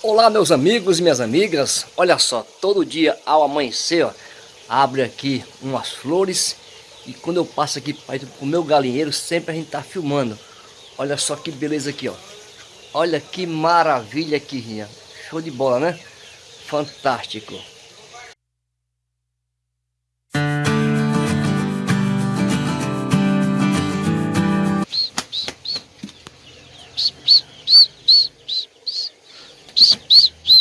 Olá meus amigos e minhas amigas, olha só, todo dia ao amanhecer, ó, abre aqui umas flores e quando eu passo aqui para o meu galinheiro, sempre a gente tá filmando. Olha só que beleza aqui, ó. Olha que maravilha aqui, show de bola, né? Fantástico. Yes.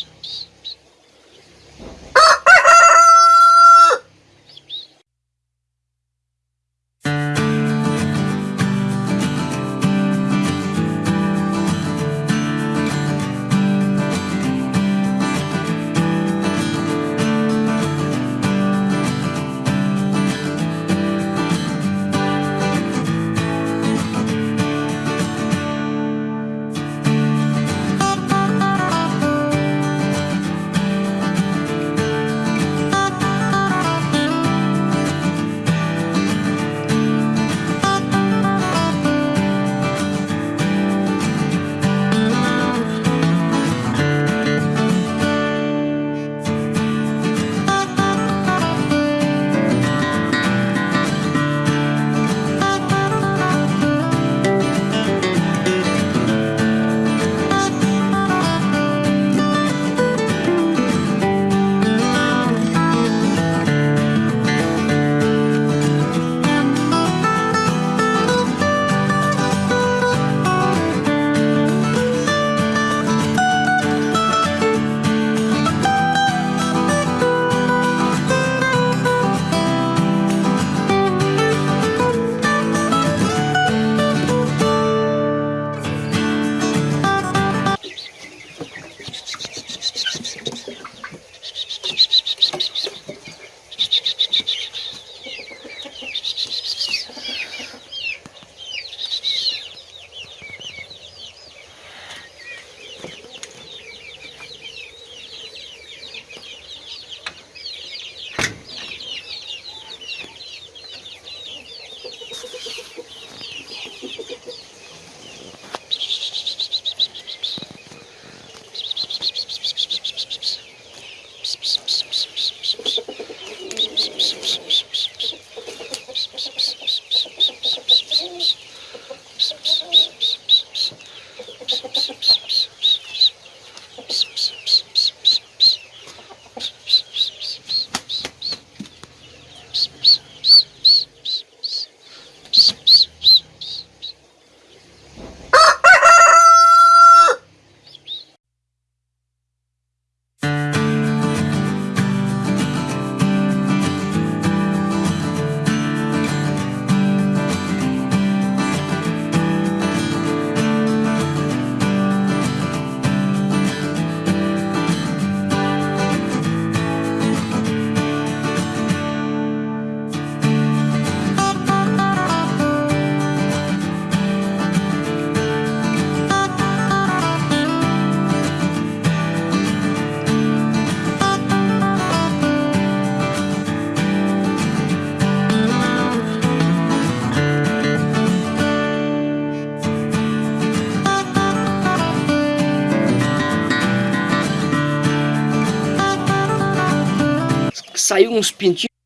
Saiu uns pintinhos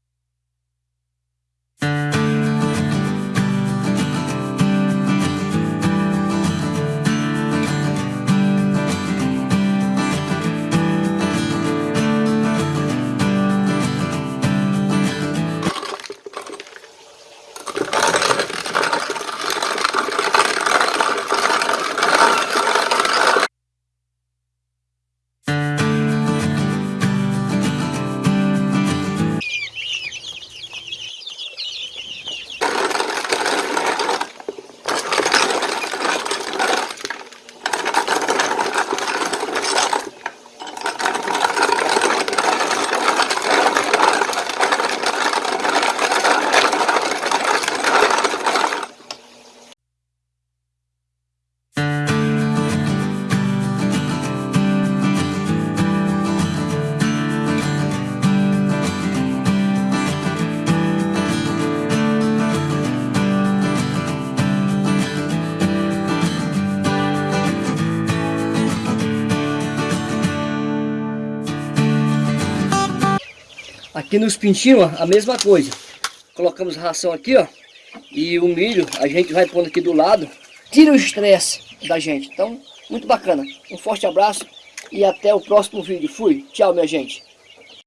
Aqui nos pintinhos, a mesma coisa. Colocamos ração aqui, ó. E o milho a gente vai pondo aqui do lado. Tira o estresse da gente. Então, muito bacana. Um forte abraço e até o próximo vídeo. Fui. Tchau, minha gente.